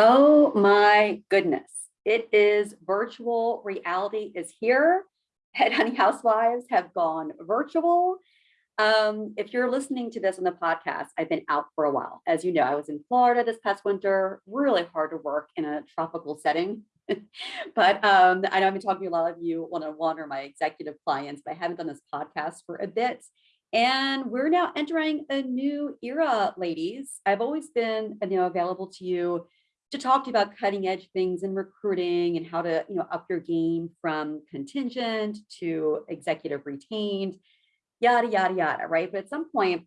Oh my goodness. It is virtual reality is here. Head Honey Housewives have gone virtual. Um, if you're listening to this on the podcast, I've been out for a while. As you know, I was in Florida this past winter, really hard to work in a tropical setting. but um, I know I've been talking to a lot of you one-on-one or my executive clients, but I haven't done this podcast for a bit. And we're now entering a new era, ladies. I've always been you know, available to you to talk to you about cutting edge things in recruiting and how to you know up your game from contingent to executive retained yada yada yada right? But at some point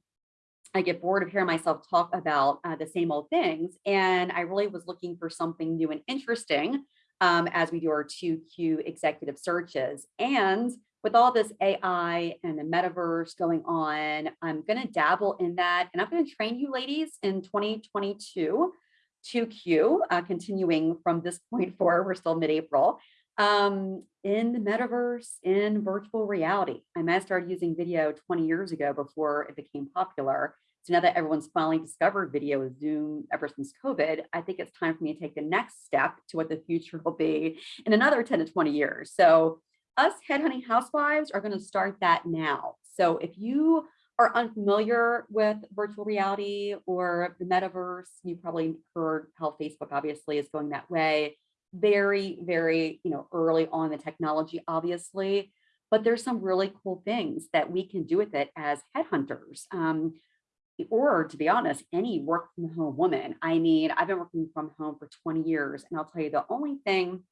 i get bored of hearing myself talk about uh, the same old things and i really was looking for something new and interesting um, as we do our 2q executive searches. And with all this AI and the metaverse going on, I'm going to dabble in that and I'm going to train you ladies in 2022 2Q, uh, continuing from this point forward, we're still mid-April, um, in the metaverse, in virtual reality. I might have started using video 20 years ago before it became popular. So now that everyone's finally discovered video with Zoom ever since COVID, I think it's time for me to take the next step to what the future will be in another 10 to 20 years. So us headhunting housewives are going to start that now. So if you are unfamiliar with virtual reality or the metaverse, you probably heard how Facebook obviously is going that way. Very, very, you know, early on the technology, obviously, but there's some really cool things that we can do with it as headhunters. Um, or to be honest, any work from home woman. I mean, I've been working from home for 20 years, and I'll tell you the only thing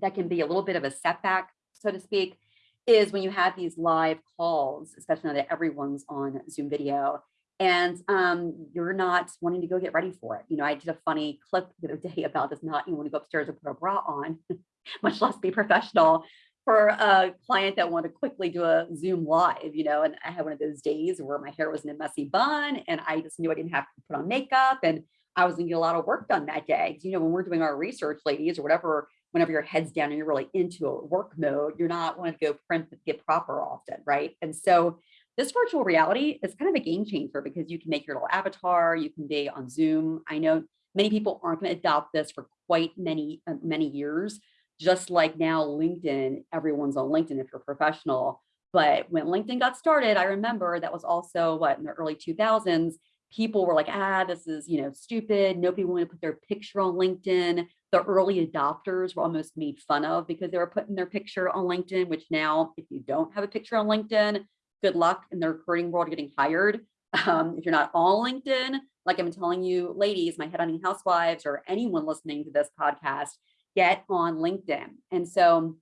that can be a little bit of a setback, so to speak, is when you have these live calls, especially now that everyone's on Zoom video, and um, you're not wanting to go get ready for it. You know, I did a funny clip the other day about this not you want to go upstairs and put a bra on, much less be professional for a client that wanted to quickly do a Zoom live, you know, and I had one of those days where my hair was in a messy bun and I just knew I didn't have to put on makeup and I was gonna get a lot of work done that day. You know, when we're doing our research, ladies, or whatever whenever your head's down and you're really into a work mode, you're not wanting to go print get proper often, right? And so this virtual reality is kind of a game changer because you can make your little avatar, you can be on Zoom. I know many people aren't going to adopt this for quite many, uh, many years, just like now LinkedIn, everyone's on LinkedIn if you're professional. But when LinkedIn got started, I remember that was also what in the early 2000s, people were like, ah, this is, you know, stupid. Nobody wanted to put their picture on LinkedIn. The early adopters were almost made fun of because they were putting their picture on LinkedIn, which now, if you don't have a picture on LinkedIn, good luck in the recruiting world getting hired. Um, if you're not on LinkedIn, like I'm telling you, ladies, my head honey housewives, or anyone listening to this podcast, get on LinkedIn. And so,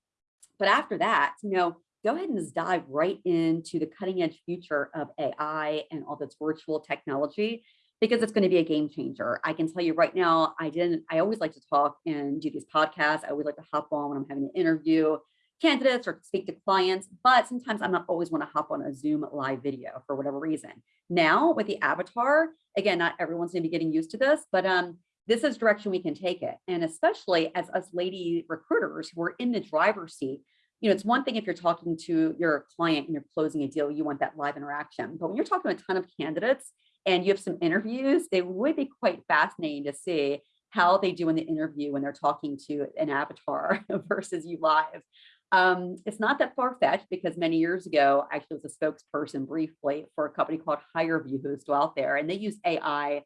but after that, you know, go ahead and just dive right into the cutting edge future of AI and all this virtual technology because it's going to be a game changer. I can tell you right now, I didn't, I always like to talk and do these podcasts. I always like to hop on when I'm having an interview candidates or speak to clients, but sometimes I'm not always want to hop on a Zoom live video for whatever reason. Now with the avatar, again, not everyone's going to be getting used to this, but um, this is direction we can take it. And especially as us lady recruiters who are in the driver's seat, you know, it's one thing if you're talking to your client and you're closing a deal, you want that live interaction. But when you're talking to a ton of candidates and you have some interviews, it would be quite fascinating to see how they do in the interview when they're talking to an avatar versus you live. Um, it's not that far-fetched because many years ago, I actually was a spokesperson briefly for a company called HireVue who's still out there, and they use AI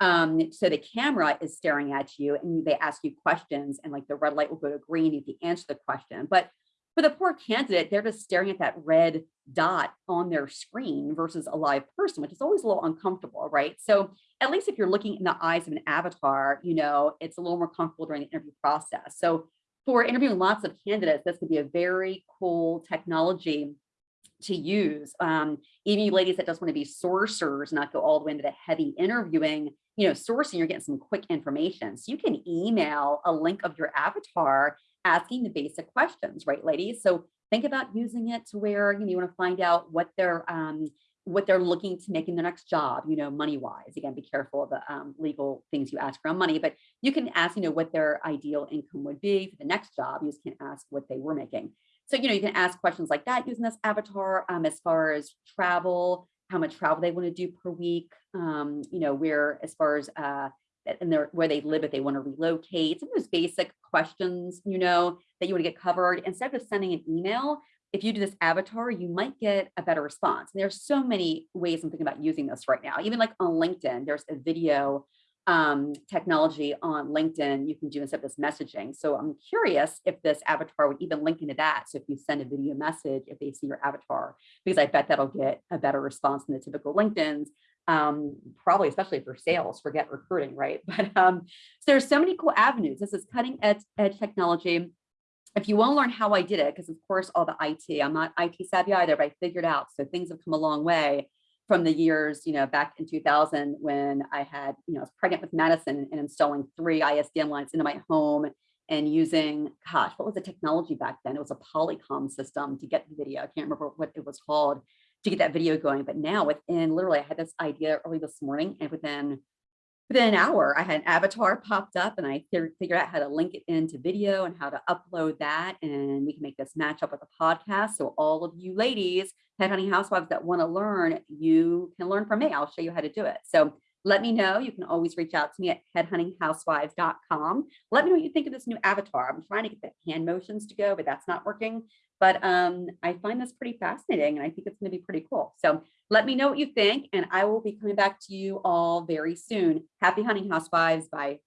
um, so the camera is staring at you and they ask you questions and like the red light will go to green if you answer the question. But for the poor candidate, they're just staring at that red dot on their screen versus a live person, which is always a little uncomfortable, right? So at least if you're looking in the eyes of an avatar, you know, it's a little more comfortable during the interview process. So for interviewing lots of candidates, this could be a very cool technology to use. Um, even you ladies that just want to be sourcers, not go all the way into the heavy interviewing, you know, sourcing, you're getting some quick information. So you can email a link of your avatar asking the basic questions, right, ladies? So think about using it to where you, know, you want to find out what they're um, what they're looking to make in their next job, you know, money wise. Again, be careful of the um, legal things you ask around money, but you can ask, you know, what their ideal income would be for the next job. You just can't ask what they were making. So, you know, you can ask questions like that using this avatar um, as far as travel, how much travel they want to do per week, um, you know, where as far as uh, and their where they live if they want to relocate, some of those basic questions, you know, that you want to get covered. Instead of sending an email, if you do this avatar, you might get a better response. And there's so many ways I'm thinking about using this right now. Even like on LinkedIn, there's a video um, technology on LinkedIn you can do instead of this messaging. So I'm curious if this avatar would even link into that. So if you send a video message, if they see your avatar, because I bet that'll get a better response than the typical LinkedIn's, um, probably especially for sales, forget recruiting, right? But um, so there's so many cool avenues. This is cutting edge, edge technology. If you want to learn how I did it, because of course all the IT, I'm not IT savvy either, but I figured out. So things have come a long way from the years, you know, back in 2000 when I had, you know, I was pregnant with Madison and installing three ISDN lines into my home and using, gosh, what was the technology back then? It was a Polycom system to get the video. I can't remember what it was called to get that video going. But now within literally, I had this idea early this morning and within within an hour, I had an avatar popped up and I figured out how to link it into video and how to upload that. And we can make this match up with a podcast. So all of you ladies, headhunting housewives that want to learn, you can learn from me. I'll show you how to do it. So let me know. You can always reach out to me at headhuntinghousewives.com. Let me know what you think of this new avatar. I'm trying to get the hand motions to go, but that's not working. But um, I find this pretty fascinating and I think it's going to be pretty cool. So let me know what you think and I will be coming back to you all very soon. Happy hunting housewives. Bye.